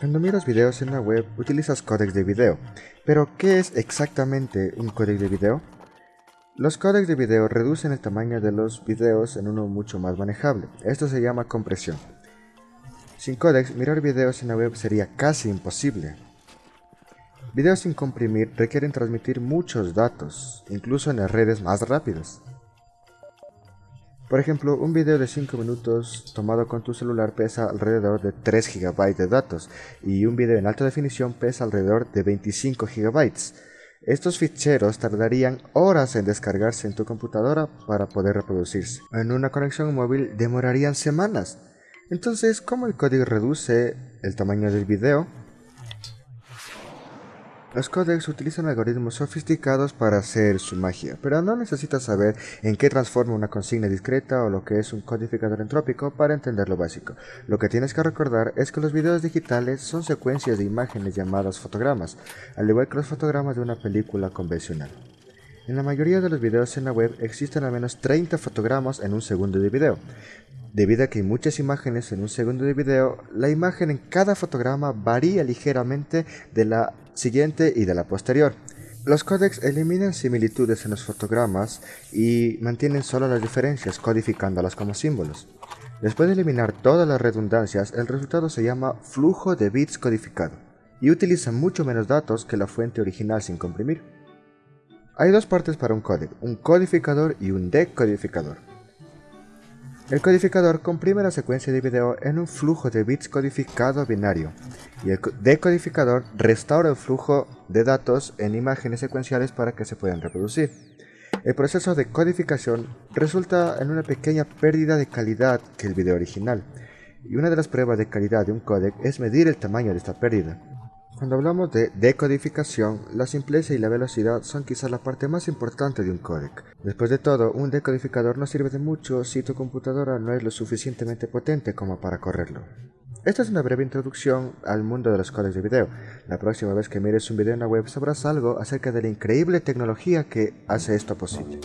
Cuando miras videos en la web utilizas códecs de video, pero ¿qué es exactamente un códec de video? Los códecs de video reducen el tamaño de los videos en uno mucho más manejable, esto se llama compresión. Sin códecs, mirar videos en la web sería casi imposible. Videos sin comprimir requieren transmitir muchos datos, incluso en las redes más rápidas. Por ejemplo, un video de 5 minutos tomado con tu celular pesa alrededor de 3 GB de datos y un video en alta definición pesa alrededor de 25 GB. Estos ficheros tardarían horas en descargarse en tu computadora para poder reproducirse. En una conexión móvil demorarían semanas. Entonces, ¿cómo el código reduce el tamaño del video? Los codecs utilizan algoritmos sofisticados para hacer su magia, pero no necesitas saber en qué transforma una consigna discreta o lo que es un codificador entrópico para entender lo básico. Lo que tienes que recordar es que los videos digitales son secuencias de imágenes llamadas fotogramas, al igual que los fotogramas de una película convencional. En la mayoría de los videos en la web existen al menos 30 fotogramas en un segundo de video. Debido a que hay muchas imágenes en un segundo de video, la imagen en cada fotograma varía ligeramente de la siguiente y de la posterior. Los códecs eliminan similitudes en los fotogramas y mantienen solo las diferencias codificándolas como símbolos. Después de eliminar todas las redundancias, el resultado se llama flujo de bits codificado y utiliza mucho menos datos que la fuente original sin comprimir. Hay dos partes para un códec, un codificador y un decodificador. El codificador comprime la secuencia de video en un flujo de bits codificado binario y el decodificador restaura el flujo de datos en imágenes secuenciales para que se puedan reproducir. El proceso de codificación resulta en una pequeña pérdida de calidad que el video original, y una de las pruebas de calidad de un códec es medir el tamaño de esta pérdida. Cuando hablamos de decodificación, la simpleza y la velocidad son quizás la parte más importante de un códec. Después de todo, un decodificador no sirve de mucho si tu computadora no es lo suficientemente potente como para correrlo. Esta es una breve introducción al mundo de los códecs de video. La próxima vez que mires un video en la web sabrás algo acerca de la increíble tecnología que hace esto posible.